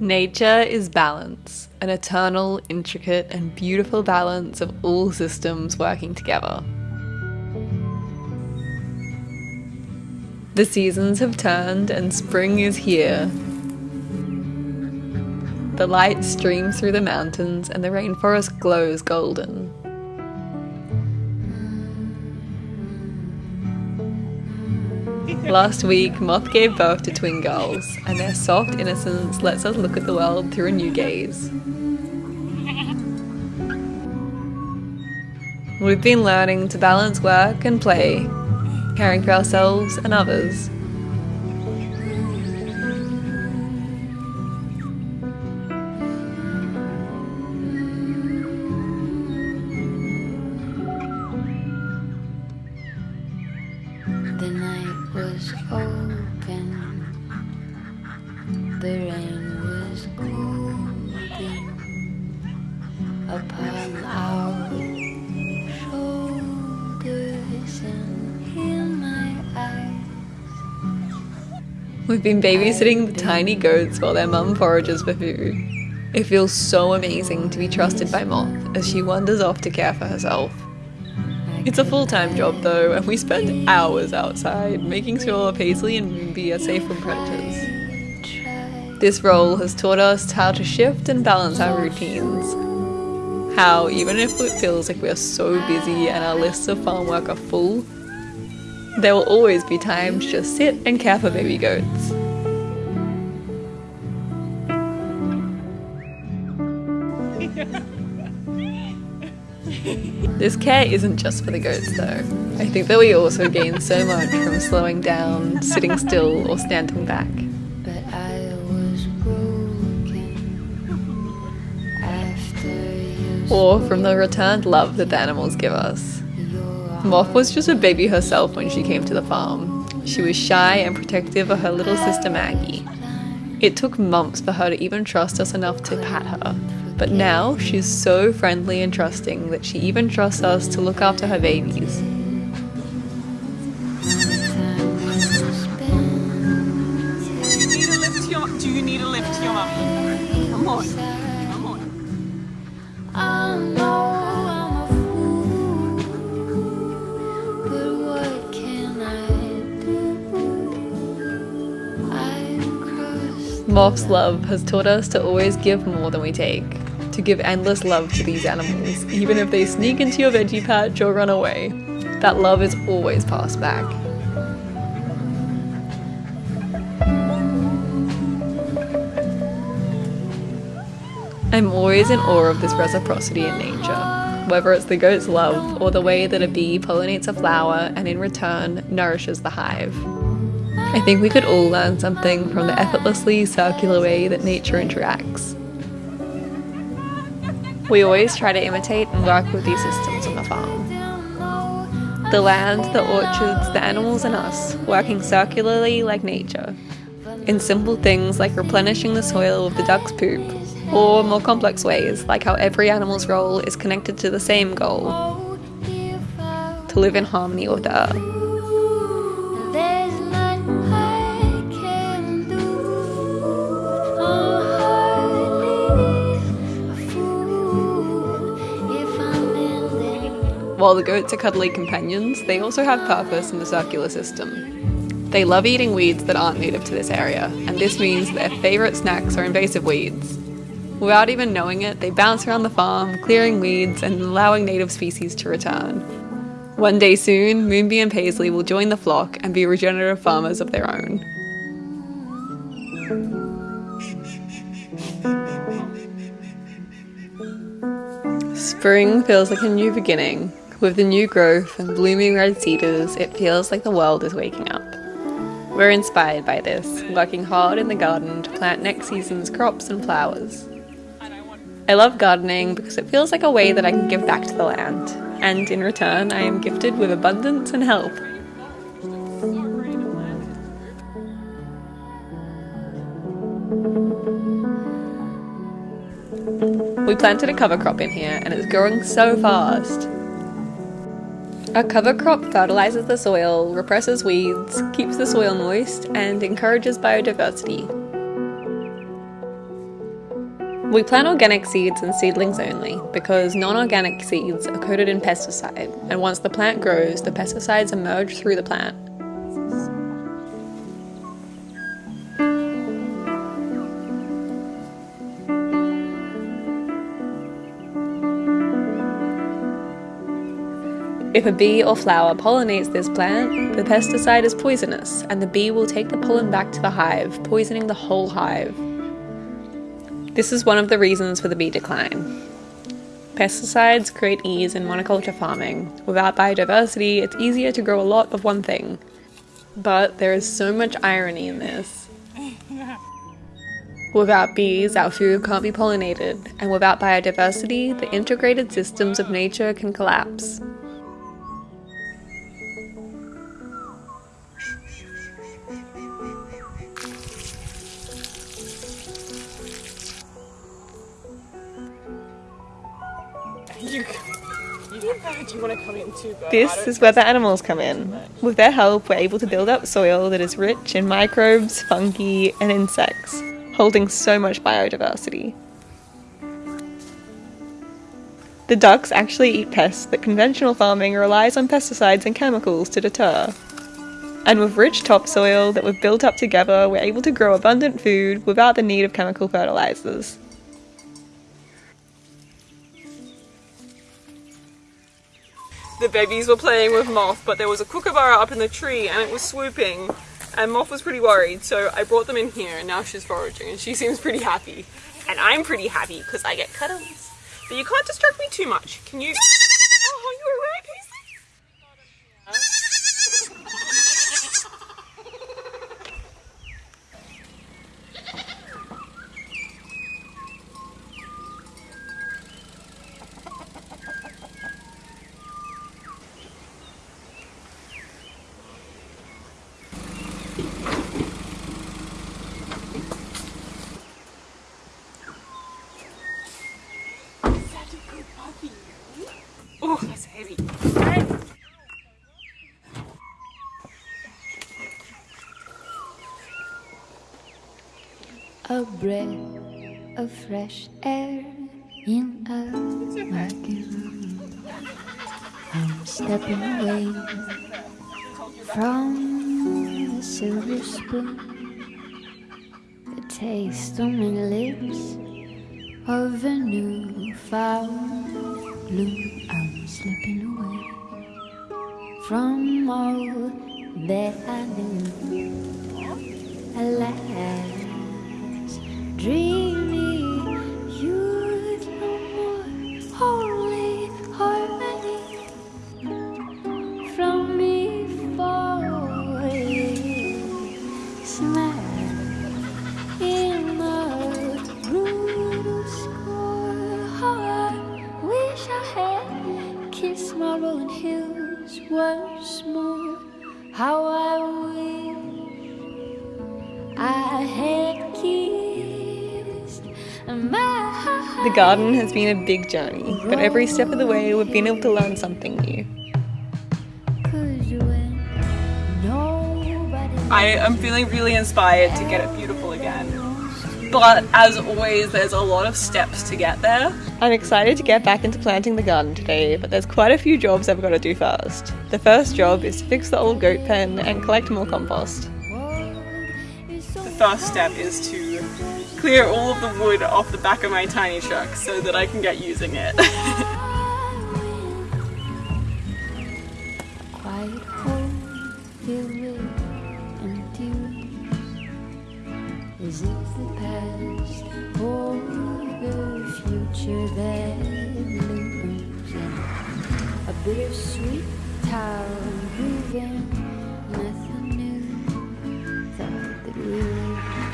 Nature is balance, an eternal, intricate, and beautiful balance of all systems working together. The seasons have turned and spring is here. The light streams through the mountains and the rainforest glows golden. Last week, Moth gave birth to twin girls, and their soft innocence lets us look at the world through a new gaze. We've been learning to balance work and play, caring for ourselves and others. Upon our shoulders and in my eyes. We've been babysitting the tiny goats while their mum forages for food. It feels so amazing to be trusted by Moth as she wanders off to care for herself. It's a full-time job though, and we spend hours outside making sure Paisley and Moonbee are safe from predators. This role has taught us how to shift and balance our routines. How, even if it feels like we are so busy and our lists of farm work are full, there will always be time to just sit and care for baby goats. This care isn't just for the goats though. I think that we also gain so much from slowing down, sitting still, or standing back. Or from the returned love that the animals give us. Moth was just a baby herself when she came to the farm. She was shy and protective of her little sister Maggie. It took months for her to even trust us enough to pat her. But now she's so friendly and trusting that she even trusts us to look after her babies. Crossed love has taught us to always give more than we take, to give endless love to these animals, even if they sneak into your veggie patch or run away. That love is always passed back. I'm always in awe of this reciprocity in nature, whether it's the goat's love or the way that a bee pollinates a flower and in return nourishes the hive. I think we could all learn something from the effortlessly circular way that nature interacts. We always try to imitate and work with these systems on the farm. The land, the orchards, the animals, and us, working circularly like nature. In simple things like replenishing the soil with the duck's poop, or more complex ways like how every animal's role is connected to the same goal to live in harmony with the earth. While the goats are cuddly companions, they also have purpose in the circular system. They love eating weeds that aren't native to this area, and this means their favourite snacks are invasive weeds. Without even knowing it, they bounce around the farm, clearing weeds and allowing native species to return. One day soon, Moonbee and Paisley will join the flock and be regenerative farmers of their own. Spring feels like a new beginning. With the new growth and blooming red cedars, it feels like the world is waking up. We're inspired by this, working hard in the garden to plant next season's crops and flowers. I love gardening because it feels like a way that I can give back to the land, and in return, I am gifted with abundance and help. We planted a cover crop in here and it's growing so fast. A cover crop fertilizes the soil, represses weeds, keeps the soil moist, and encourages biodiversity. We plant organic seeds and seedlings only because non organic seeds are coated in pesticide, and once the plant grows, the pesticides emerge through the plant. If a bee or flower pollinates this plant, the pesticide is poisonous, and the bee will take the pollen back to the hive, poisoning the whole hive. This is one of the reasons for the bee decline. Pesticides create ease in monoculture farming. Without biodiversity, it's easier to grow a lot of one thing. But there is so much irony in this. Without bees, our food can't be pollinated, and without biodiversity, the integrated systems of nature can collapse. You do you want to come in too? But This is where the animals come in. With their help, we're able to build up soil that is rich in microbes, fungi, and insects, holding so much biodiversity. The ducks actually eat pests that conventional farming relies on pesticides and chemicals to deter. And with rich topsoil that we've built up together, we're able to grow abundant food without the need of chemical fertilizers. The babies were playing with Moth, but there was a kookaburra up in the tree and it was swooping. And Moth was pretty worried, so I brought them in here and now she's foraging and she seems pretty happy. And I'm pretty happy because I get cuddles. But you can't distract me too much. Can you? Oh, you're alright, A breath of fresh air in a room. I'm stepping away from the silver spoon. The taste on my lips of a new found bloom. I'm slipping away from all that I knew. Alas, dreamy The garden has been a big journey, but every step of the way we've been able to learn something new. Cause when nobody I am feeling really inspired to get it beautiful again. But as always, there's a lot of steps to get there. I'm excited to get back into planting the garden today, but there's quite a few jobs I've got to do first. The first job is to fix the old goat pen and collect more compost. The first step is to clear all of the wood off the back of my tiny truck so that I can get using it. the past or the future that looms? A bittersweet town moving, nothing new. Thought that we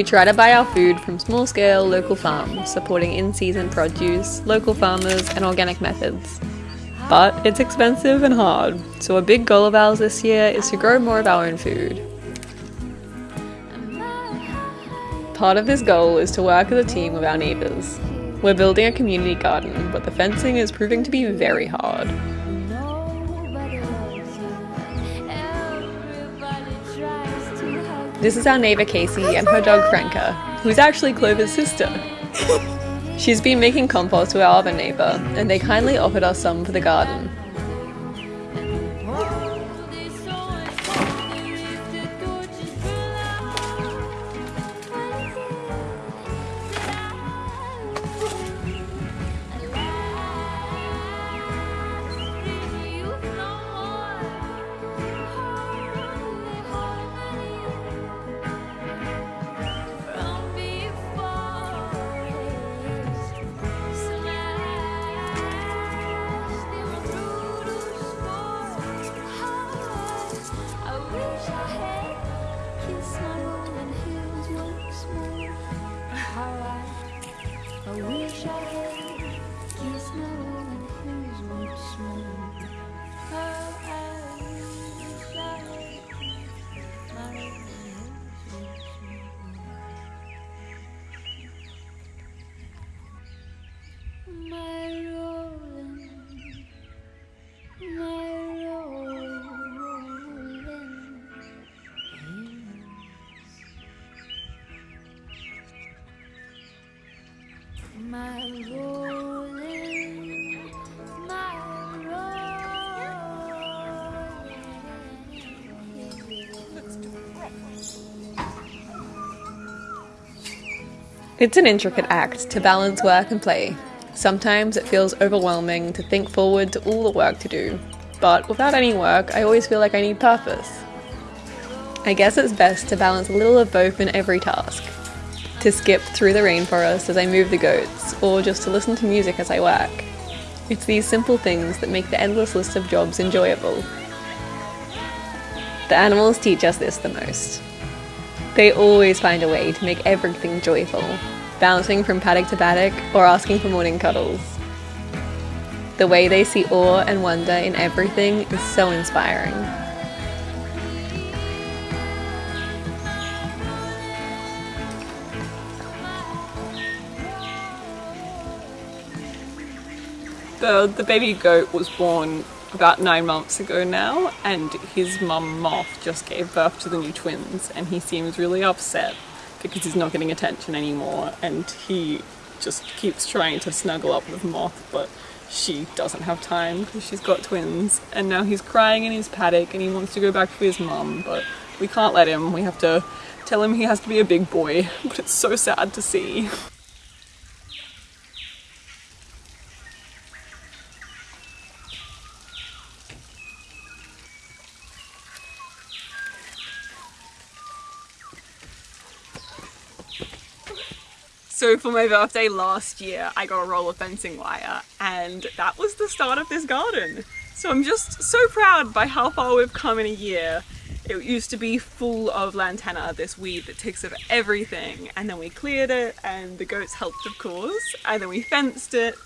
We try to buy our food from small scale local farms, supporting in season produce, local farmers, and organic methods. But it's expensive and hard, so a big goal of ours this year is to grow more of our own food. Part of this goal is to work as a team with our neighbours. We're building a community garden, but the fencing is proving to be very hard. This is our neighbour Casey and her dog Franca, who's actually Clover's sister. She's been making compost with our other neighbour, and they kindly offered us some for the garden. It's an intricate act to balance work and play. Sometimes it feels overwhelming to think forward to all the work to do, but without any work, I always feel like I need purpose. I guess it's best to balance a little of both in every task. To skip through the rainforest as I move the goats, or just to listen to music as I work. It's these simple things that make the endless list of jobs enjoyable. The animals teach us this the most. They always find a way to make everything joyful, bouncing from paddock to paddock or asking for morning cuddles. The way they see awe and wonder in everything is so inspiring. The, the baby goat was born about nine months ago now, and his mum Moth just gave birth to the new twins, and he seems really upset because he's not getting attention anymore, and he just keeps trying to snuggle up with Moth, but she doesn't have time because she's got twins, and now he's crying in his paddock and he wants to go back to his mum, but we can't let him. We have to tell him he has to be a big boy, but it's so sad to see. So for my birthday last year, I got a roll of fencing wire, and that was the start of this garden. So I'm just so proud by how far we've come in a year. It used to be full of lantana, this weed that takes over everything, and then we cleared it, and the goats helped, of course, and then we fenced it,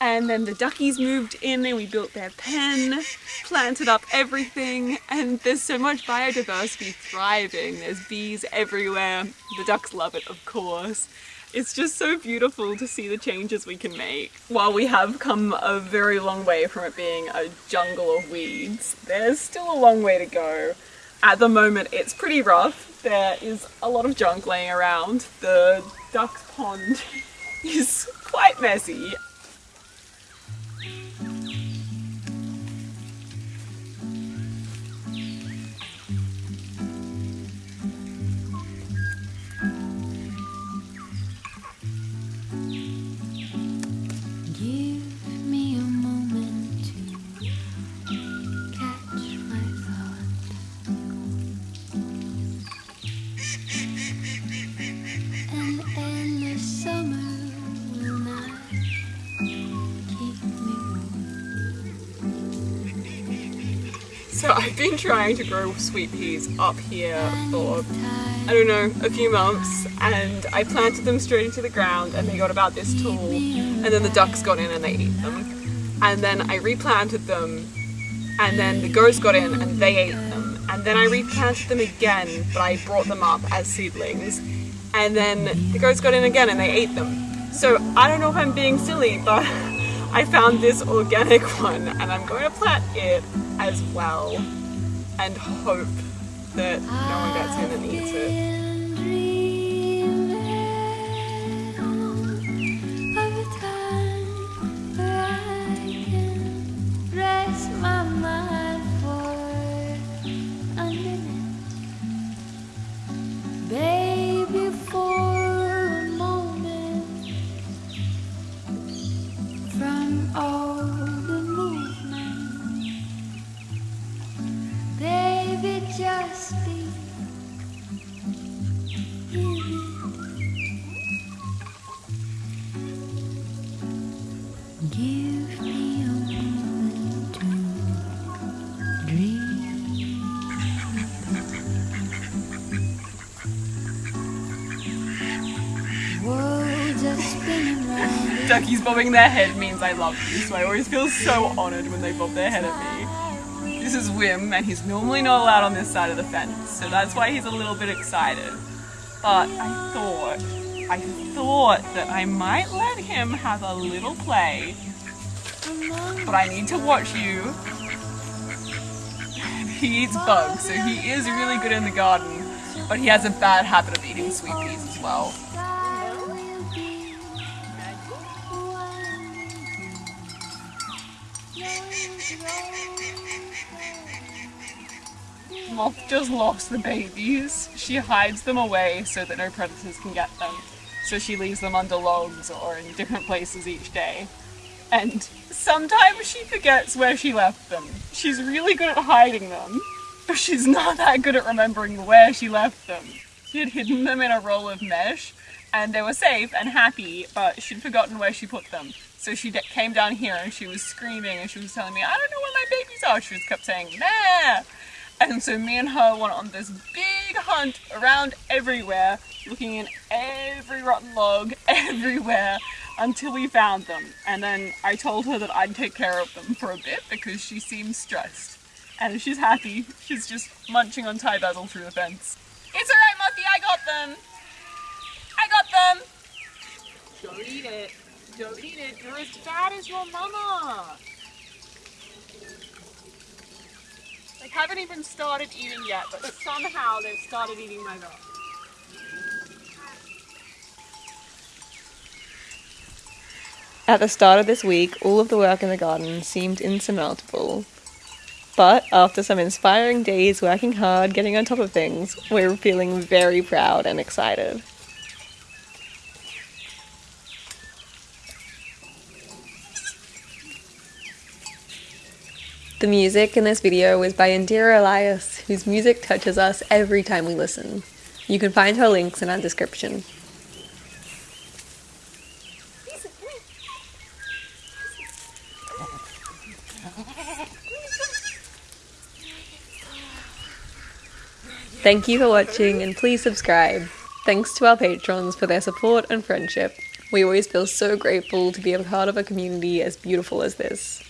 and then the duckies moved in and we built their pen, planted up everything, and there's so much biodiversity thriving. There's bees everywhere. The ducks love it, of course. It's just so beautiful to see the changes we can make. While we have come a very long way from it being a jungle of weeds, there's still a long way to go. At the moment, it's pretty rough. There is a lot of junk laying around. The duck's pond is quite messy So I've been trying to grow sweet peas up here for, I don't know, a few months and I planted them straight into the ground and they got about this tall and then the ducks got in and they ate them. and then I replanted them, and then the goats got in and they ate them, and then I replanted them again, but I brought them up as seedlings, and then the goats got in again and they ate them. So I don't know if I'm being silly, but I found this organic one, and I'm going to plant it as well, and hope that no one gets in and eats it. Duckies bobbing their head means I love you, so I always feel so honoured when they bob their head at me. This is Wim, and he's normally not allowed on this side of the fence, so that's why he's a little bit excited. But I thought, I thought that I might let him have a little play, but I need to watch you. He eats bugs, so he is really good in the garden, but he has a bad habit of eating sweet peas as well. Moth just lost the babies. She hides them away so that no predators can get them. So she leaves them under logs or in different places each day. And sometimes she forgets where she left them. She's really good at hiding them, but she's not that good at remembering where she left them. She had hidden them in a roll of mesh, and they were safe and happy, but she'd forgotten where she put them. So she came down here and she was screaming and she was telling me, I don't know where my babies are. She was kept saying, Meh! And so me and her went on this big hunt around everywhere, looking in every rotten log, everywhere, until we found them. And then I told her that I'd take care of them for a bit because she seems stressed. And she's happy. She's just munching on Thai basil through the fence. It's alright, Muffy, I got them! I got them! Don't eat it. Don't eat it. You're as bad as your mama. They haven't even started eating yet, but somehow they've started eating my dog. At the start of this week, all of the work in the garden seemed insurmountable. But after some inspiring days working hard, getting on top of things, we're feeling very proud and excited. The music in this video is by Indira Elias, whose music touches us every time we listen. You can find her links in our description. Thank you for watching and please subscribe. Thanks to our patrons for their support and friendship. We always feel so grateful to be a part of a community as beautiful as this.